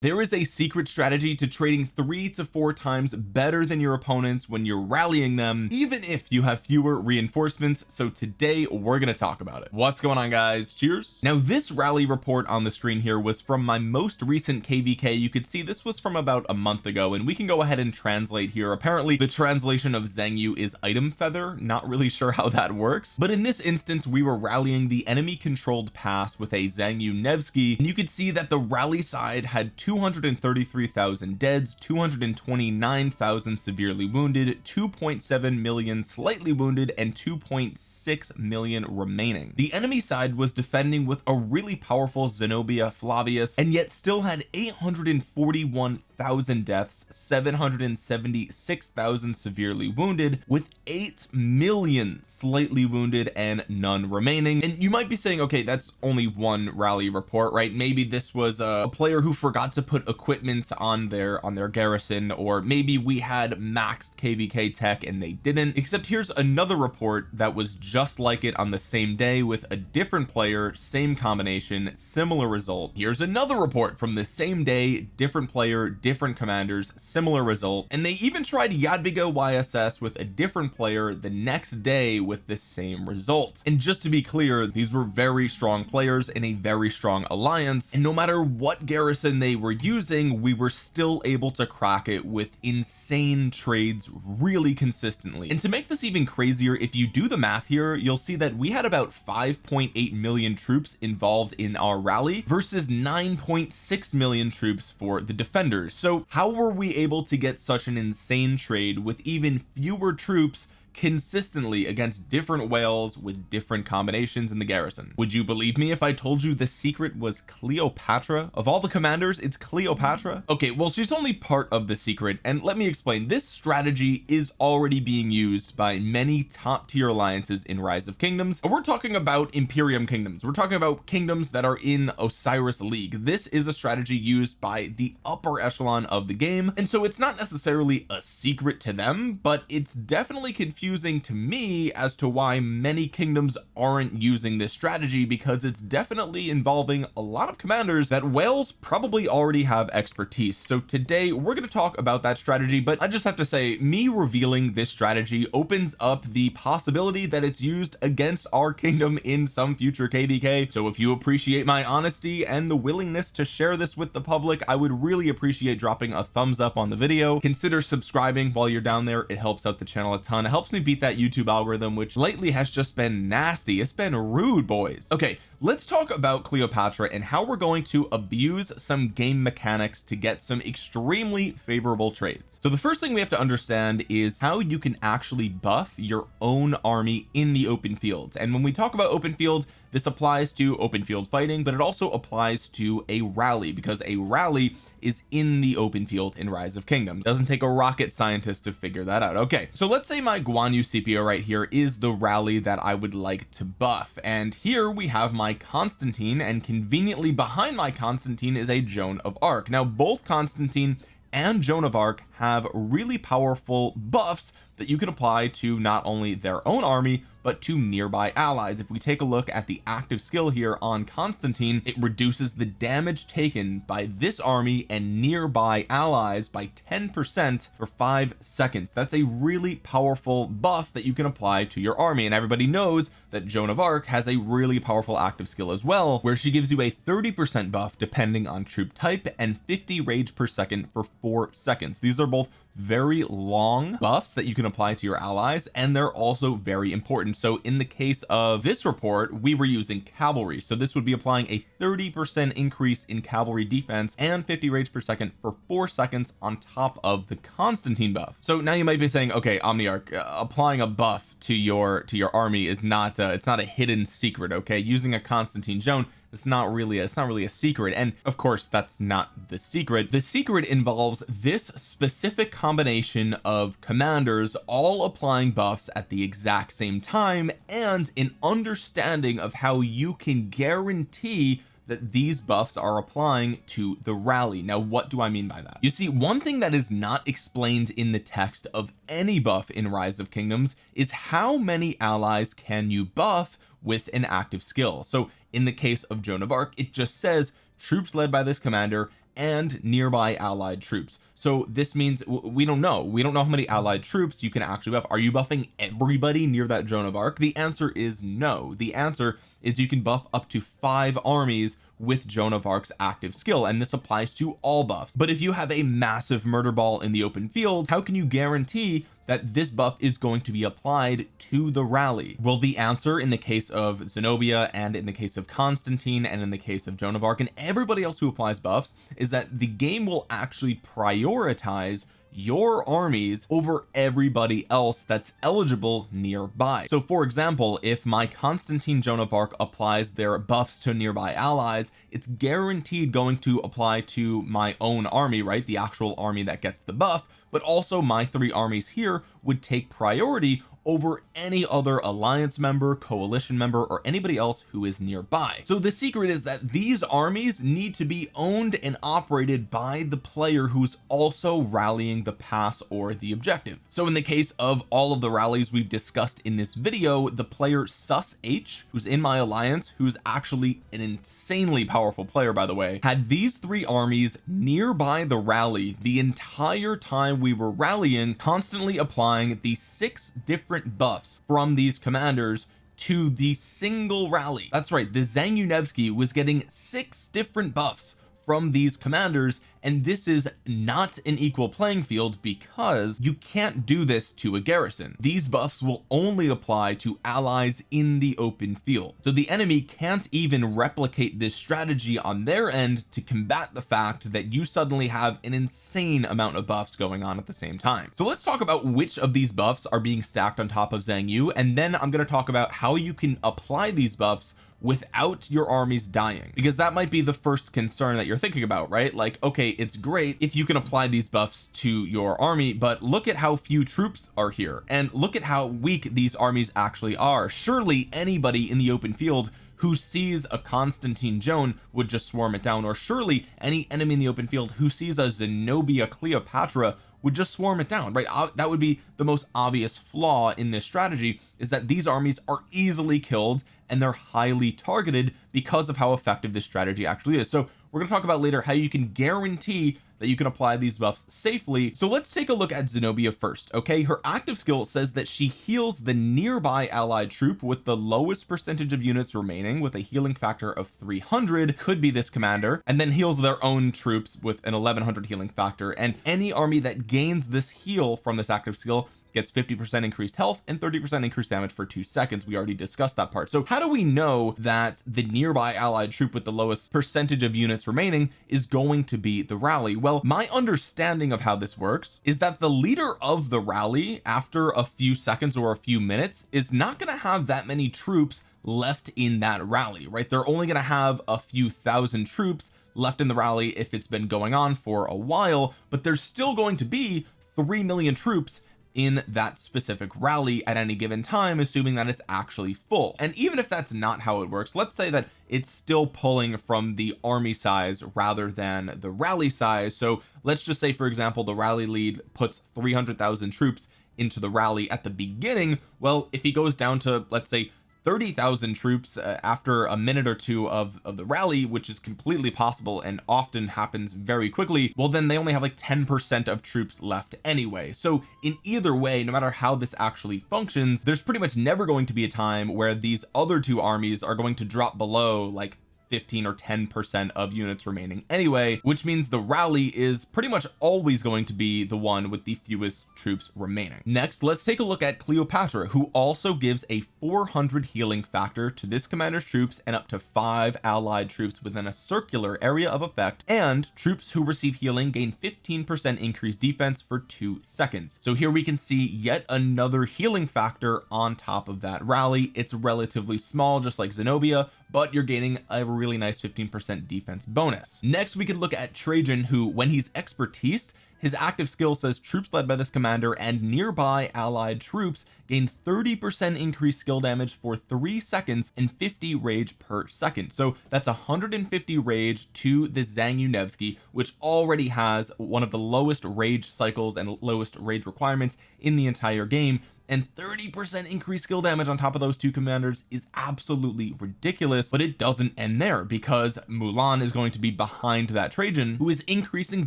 there is a secret strategy to trading three to four times better than your opponents when you're rallying them even if you have fewer reinforcements. So today we're going to talk about it. What's going on guys? Cheers. Now this rally report on the screen here was from my most recent kvk you could see this was from about a month ago and we can go ahead and translate here. Apparently the translation of Zheng Yu is item feather. Not really sure how that works. But in this instance we were rallying the enemy controlled pass with a Zheng Yu Nevsky and you could see that the rally side had 233,000 deads 229,000 severely wounded 2.7 million slightly wounded and 2.6 million remaining. The enemy side was defending with a really powerful Zenobia Flavius and yet still had 841,000 deaths 776,000 severely wounded with 8 million slightly wounded and none remaining. And you might be saying okay that's only one rally report right? Maybe this was a player who forgot to to put equipment on their on their garrison or maybe we had maxed kvk tech and they didn't. Except here's another report that was just like it on the same day with a different player same combination similar result. Here's another report from the same day different player different commanders similar result. And they even tried Jadwiga YSS with a different player the next day with the same result. And just to be clear these were very strong players in a very strong alliance. And no matter what garrison they were were using we were still able to crack it with insane trades really consistently. And to make this even crazier if you do the math here you'll see that we had about 5.8 million troops involved in our rally versus 9.6 million troops for the defenders. So how were we able to get such an insane trade with even fewer troops consistently against different whales with different combinations in the garrison. Would you believe me if I told you the secret was Cleopatra? Of all the commanders it's Cleopatra? Okay well she's only part of the secret and let me explain. This strategy is already being used by many top tier alliances in rise of kingdoms and we're talking about Imperium kingdoms. We're talking about kingdoms that are in Osiris League. This is a strategy used by the upper echelon of the game and so it's not necessarily a secret to them but it's definitely confusing confusing to me as to why many kingdoms aren't using this strategy because it's definitely involving a lot of commanders that whales probably already have expertise. So today we're going to talk about that strategy but I just have to say me revealing this strategy opens up the possibility that it's used against our kingdom in some future kvk so if you appreciate my honesty and the willingness to share this with the public I would really appreciate dropping a thumbs up on the video. Consider subscribing while you're down there. It helps out the channel a ton. It helps me beat that YouTube algorithm which lately has just been nasty. It's been rude boys. Okay let's talk about Cleopatra and how we're going to abuse some game mechanics to get some extremely favorable trades so the first thing we have to understand is how you can actually buff your own army in the open field. And when we talk about open field this applies to open field fighting but it also applies to a rally because a rally is in the open field in rise of kingdoms. Doesn't take a rocket scientist to figure that out. Okay so let's say my Guan Yu Scipio right here is the rally that I would like to buff. And here we have my Constantine and conveniently behind my Constantine is a Joan of Arc. Now both Constantine and Joan of Arc have really powerful buffs that you can apply to not only their own army but to nearby allies. If we take a look at the active skill here on Constantine it reduces the damage taken by this army and nearby allies by 10 percent for five seconds. That's a really powerful buff that you can apply to your army. And everybody knows that Joan of Arc has a really powerful active skill as well where she gives you a 30 percent buff depending on troop type and 50 rage per second for four seconds. These are both very long buffs that you can apply to your allies and they're also very important. So in the case of this report we were using cavalry. So this would be applying a 30 percent increase in cavalry defense and 50 rage per second for four seconds on top of the Constantine buff. So now you might be saying okay Omniarch uh, applying a buff to your to your army is not uh, it's not a hidden secret okay? Using a Constantine Joan it's not really a, it's not really a secret. And of course that's not the secret. The secret involves this specific combination of commanders all applying buffs at the exact same time and an understanding of how you can guarantee that these buffs are applying to the rally. Now what do I mean by that? You see one thing that is not explained in the text of any buff in rise of kingdoms is how many allies can you buff with an active skill. So in the case of Joan of Arc it just says troops led by this commander and nearby allied troops. So this means we don't know. We don't know how many allied troops you can actually buff. Are you buffing everybody near that Joan of Arc? The answer is no. The answer is you can buff up to five armies with Joan of Arc's active skill and this applies to all buffs. But if you have a massive murder ball in the open field how can you guarantee that this buff is going to be applied to the rally? Well the answer in the case of Zenobia and in the case of Constantine and in the case of Joan of Arc and everybody else who applies buffs is that the game will actually prioritize your armies over everybody else that's eligible nearby. So for example if my Constantine Joan of Arc applies their buffs to nearby allies it's guaranteed going to apply to my own army right? The actual army that gets the buff but also my three armies here would take priority over any other alliance member coalition member or anybody else who is nearby. So the secret is that these armies need to be owned and operated by the player who's also rallying the pass or the objective. So in the case of all of the rallies we've discussed in this video the player sus h who's in my alliance who's actually an insanely powerful player by the way had these three armies nearby the rally the entire time we were rallying constantly applying the six different buffs from these commanders to the single rally. That's right the Zangunevski was getting six different buffs from these commanders and this is not an equal playing field because you can't do this to a garrison. These buffs will only apply to allies in the open field. So the enemy can't even replicate this strategy on their end to combat the fact that you suddenly have an insane amount of buffs going on at the same time. So let's talk about which of these buffs are being stacked on top of Zhang Yu and then I'm going to talk about how you can apply these buffs without your armies dying. Because that might be the first concern that you're thinking about right? Like okay it's great if you can apply these buffs to your army but look at how few troops are here. And look at how weak these armies actually are. Surely anybody in the open field who sees a Constantine Joan would just swarm it down. Or surely any enemy in the open field who sees a Zenobia Cleopatra would just swarm it down right? That would be the most obvious flaw in this strategy is that these armies are easily killed and they're highly targeted because of how effective this strategy actually is. So we're going to talk about later how you can guarantee that you can apply these buffs safely. So let's take a look at Zenobia first okay? Her active skill says that she heals the nearby allied troop with the lowest percentage of units remaining with a healing factor of 300 could be this commander and then heals their own troops with an 1100 healing factor. And any army that gains this heal from this active skill gets 50% increased health and 30% increased damage for two seconds. We already discussed that part. So how do we know that the nearby allied troop with the lowest percentage of units remaining is going to be the rally? Well my understanding of how this works is that the leader of the rally after a few seconds or a few minutes is not going to have that many troops left in that rally right? They're only going to have a few thousand troops left in the rally if it's been going on for a while but there's still going to be 3 million troops in that specific rally at any given time assuming that it's actually full. And even if that's not how it works let's say that it's still pulling from the army size rather than the rally size. So let's just say for example the rally lead puts 300,000 troops into the rally at the beginning. Well if he goes down to let's say 30,000 troops uh, after a minute or two of, of the rally which is completely possible and often happens very quickly well then they only have like 10 percent of troops left anyway. So in either way no matter how this actually functions there's pretty much never going to be a time where these other two armies are going to drop below like 15 or 10 percent of units remaining anyway which means the rally is pretty much always going to be the one with the fewest troops remaining. Next let's take a look at Cleopatra who also gives a 400 healing factor to this commander's troops and up to five allied troops within a circular area of effect and troops who receive healing gain 15 percent increased defense for two seconds. So here we can see yet another healing factor on top of that rally. It's relatively small just like Zenobia but you're gaining a really nice 15% defense bonus. Next we could look at Trajan who when he's expertise his active skill says troops led by this commander and nearby allied troops gain 30 percent increased skill damage for three seconds and 50 rage per second. So that's 150 rage to the Zangunevski which already has one of the lowest rage cycles and lowest rage requirements in the entire game and 30 percent increased skill damage on top of those two commanders is absolutely ridiculous but it doesn't end there because Mulan is going to be behind that Trajan who is increasing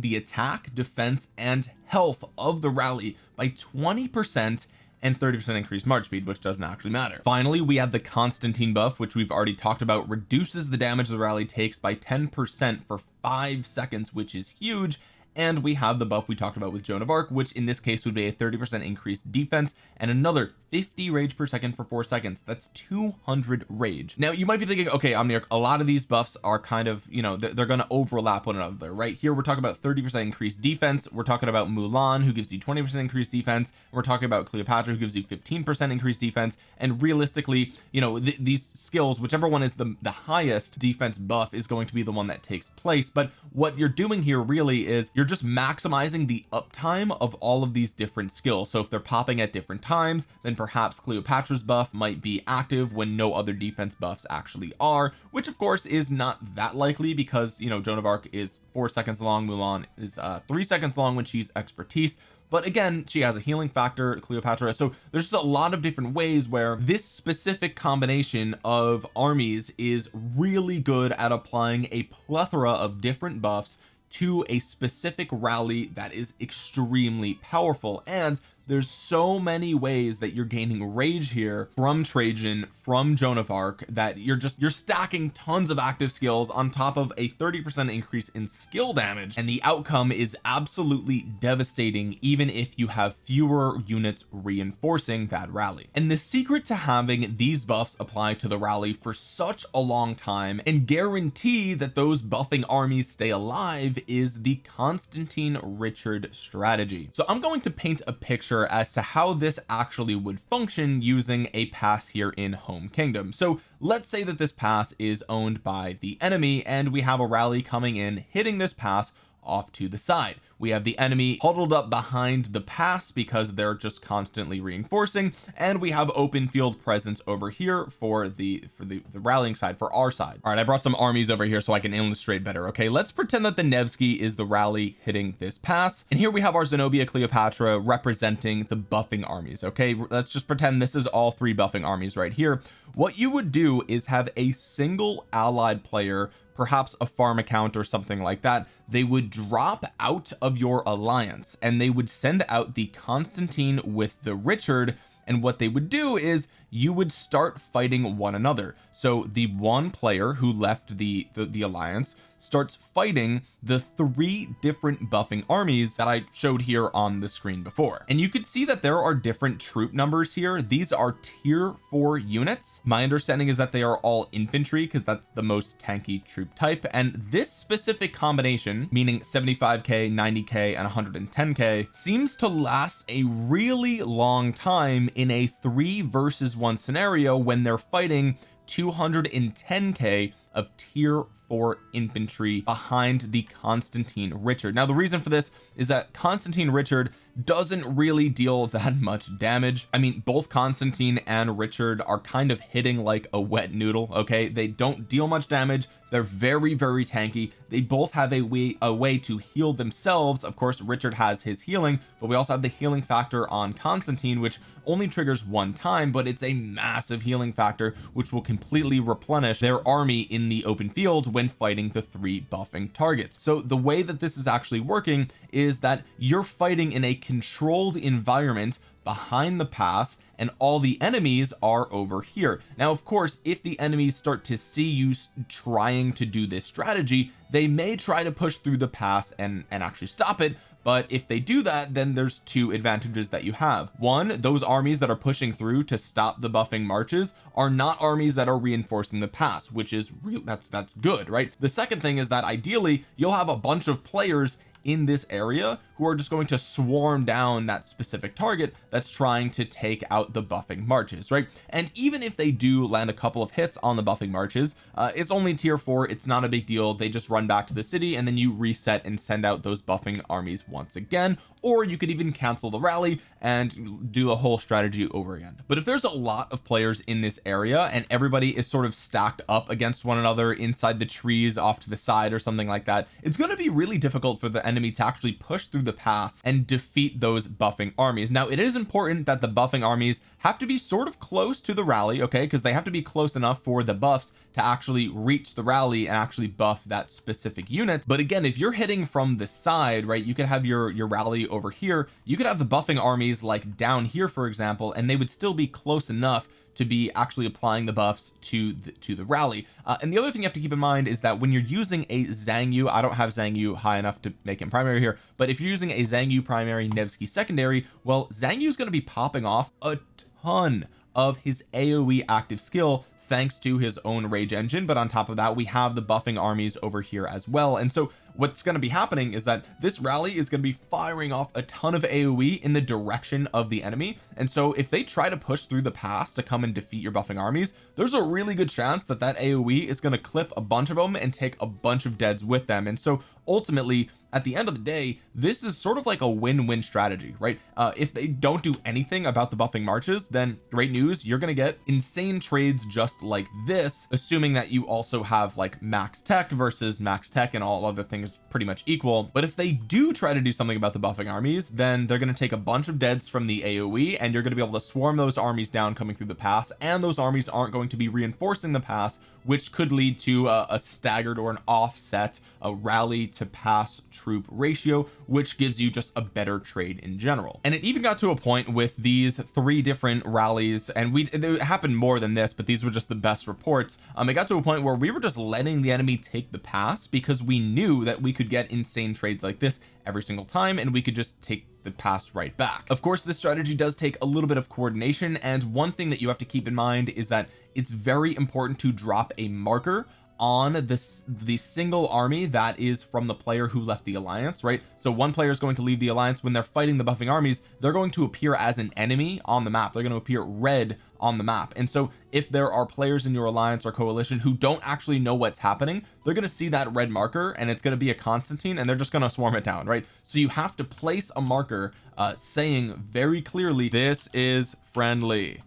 the attack defense and health of the rally by 20 percent and 30% increased march speed which doesn't actually matter. Finally we have the Constantine buff which we've already talked about reduces the damage the rally takes by 10 percent for five seconds which is huge and we have the buff we talked about with Joan of Arc which in this case would be a 30 percent increased defense and another 50 rage per second for four seconds. That's 200 rage. Now you might be thinking okay Omniarch a lot of these buffs are kind of you know they're, they're going to overlap one another right? Here we're talking about 30 percent increased defense. We're talking about Mulan who gives you 20 percent increased defense. We're talking about Cleopatra who gives you 15 percent increased defense. And realistically you know th these skills whichever one is the the highest defense buff is going to be the one that takes place. But what you're doing here really is you're you're just maximizing the uptime of all of these different skills. So if they're popping at different times then perhaps Cleopatra's buff might be active when no other defense buffs actually are which of course is not that likely because you know Joan of Arc is four seconds long Mulan is uh three seconds long when she's expertise. But again she has a healing factor Cleopatra. So there's just a lot of different ways where this specific combination of armies is really good at applying a plethora of different buffs to a specific rally that is extremely powerful. And there's so many ways that you're gaining rage here from Trajan from Joan of Arc that you're just you're stacking tons of active skills on top of a 30 percent increase in skill damage and the outcome is absolutely devastating even if you have fewer units reinforcing that rally. And the secret to having these buffs apply to the rally for such a long time and guarantee that those buffing armies stay alive is the Constantine Richard strategy. So I'm going to paint a picture picture as to how this actually would function using a pass here in home kingdom. So let's say that this pass is owned by the enemy and we have a rally coming in hitting this pass off to the side. We have the enemy huddled up behind the pass because they're just constantly reinforcing and we have open field presence over here for the for the, the rallying side for our side. All right I brought some armies over here so I can illustrate better okay? Let's pretend that the Nevsky is the rally hitting this pass and here we have our Zenobia Cleopatra representing the buffing armies okay? Let's just pretend this is all three buffing armies right here. What you would do is have a single allied player perhaps a farm account or something like that they would drop out of your alliance and they would send out the Constantine with the Richard. And what they would do is you would start fighting one another. So the one player who left the the, the alliance starts fighting the three different buffing armies that I showed here on the screen before. And you could see that there are different troop numbers here. These are tier four units. My understanding is that they are all infantry because that's the most tanky troop type. And this specific combination meaning 75k 90k and 110k seems to last a really long time in a three versus one scenario when they're fighting 210k of tier 4 infantry behind the Constantine Richard. Now the reason for this is that Constantine Richard doesn't really deal that much damage. I mean both Constantine and Richard are kind of hitting like a wet noodle okay? They don't deal much damage. They're very very tanky. They both have a way a way to heal themselves. Of course Richard has his healing but we also have the healing factor on Constantine which only triggers one time but it's a massive healing factor which will completely replenish their army in the open field when fighting the three buffing targets. So the way that this is actually working is that you're fighting in a controlled environment behind the pass and all the enemies are over here. Now of course if the enemies start to see you trying to do this strategy they may try to push through the pass and and actually stop it but if they do that then there's two advantages that you have. One those armies that are pushing through to stop the buffing marches are not armies that are reinforcing the pass which is real that's that's good right? The second thing is that ideally you'll have a bunch of players in this area who are just going to swarm down that specific target that's trying to take out the buffing marches right? And even if they do land a couple of hits on the buffing marches uh, it's only tier four it's not a big deal. They just run back to the city and then you reset and send out those buffing armies once again. Or you could even cancel the rally and do the whole strategy over again. But if there's a lot of players in this area and everybody is sort of stacked up against one another inside the trees off to the side or something like that it's going to be really difficult for the enemy to actually push through the pass and defeat those buffing armies. Now it is important that the buffing armies have to be sort of close to the rally okay? Because they have to be close enough for the buffs to actually reach the rally and actually buff that specific unit. But again if you're hitting from the side right you could have your your rally over here. You could have the buffing armies like down here for example and they would still be close enough to be actually applying the buffs to the, to the rally. Uh, and the other thing you have to keep in mind is that when you're using a Zhang Yu I don't have Zhang Yu high enough to make him primary here but if you're using a Zhang Yu primary Nevsky secondary well Zhang Yu is going to be popping off a ton of his AoE active skill thanks to his own rage engine but on top of that we have the buffing armies over here as well. And so what's going to be happening is that this rally is going to be firing off a ton of AoE in the direction of the enemy. And so if they try to push through the pass to come and defeat your buffing armies there's a really good chance that that AoE is going to clip a bunch of them and take a bunch of deads with them. And so ultimately at the end of the day this is sort of like a win-win strategy right? Uh if they don't do anything about the buffing marches then great news you're gonna get insane trades just like this assuming that you also have like max tech versus max tech and all other things pretty much equal. But if they do try to do something about the buffing armies then they're going to take a bunch of deads from the AoE and you're going to be able to swarm those armies down coming through the pass and those armies aren't going to be reinforcing the pass which could lead to a, a staggered or an offset a rally to pass troop ratio which gives you just a better trade in general. And it even got to a point with these three different rallies and we it happened more than this but these were just the best reports. Um it got to a point where we were just letting the enemy take the pass because we knew that we could get insane trades like this every single time and we could just take the pass right back. Of course this strategy does take a little bit of coordination and one thing that you have to keep in mind is that it's very important to drop a marker on this the single army that is from the player who left the alliance right? So one player is going to leave the alliance. When they're fighting the buffing armies they're going to appear as an enemy on the map. They're going to appear red on the map. And so if there are players in your alliance or coalition who don't actually know what's happening they're going to see that red marker and it's going to be a Constantine and they're just going to swarm it down right? So you have to place a marker uh saying very clearly this is friendly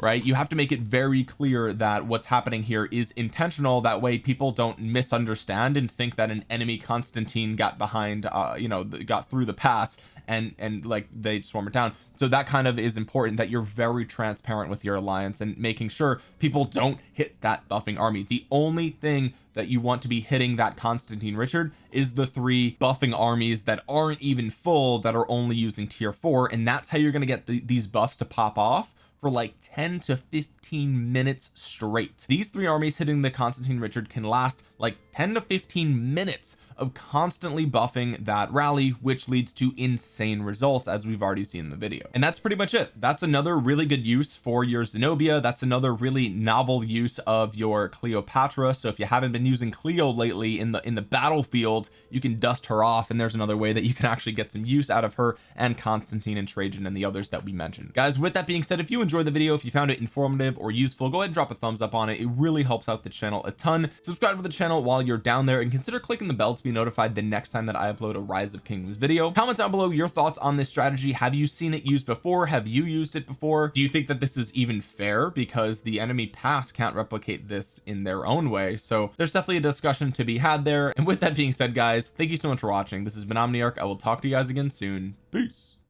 right? You have to make it very clear that what's happening here is intentional. That way people don't misunderstand and think that an enemy Constantine got behind uh you know got through the pass and and like they swarm it down. So that kind of is important that you're very transparent with your alliance and making sure people don't hit that buffing army. The only thing that you want to be hitting that Constantine Richard is the three buffing armies that aren't even full that are only using tier four and that's how you're going to get the, these buffs to pop off for like 10 to 15 minutes straight. These three armies hitting the Constantine Richard can last like 10 to 15 minutes of constantly buffing that rally which leads to insane results as we've already seen in the video. And that's pretty much it. That's another really good use for your Zenobia. That's another really novel use of your Cleopatra. So if you haven't been using Cleo lately in the in the battlefield you can dust her off and there's another way that you can actually get some use out of her and Constantine and Trajan and the others that we mentioned. Guys with that being said if you enjoyed the video if you found it informative or useful go ahead and drop a thumbs up on it. It really helps out the channel a ton. Subscribe to the channel while you're down there and consider clicking the bell to be notified the next time that I upload a rise of kingdoms video. Comment down below your thoughts on this strategy. Have you seen it used before? Have you used it before? Do you think that this is even fair? Because the enemy pass can't replicate this in their own way. So there's definitely a discussion to be had there. And with that being said guys thank you so much for watching. This has been Omniarch. I will talk to you guys again soon. Peace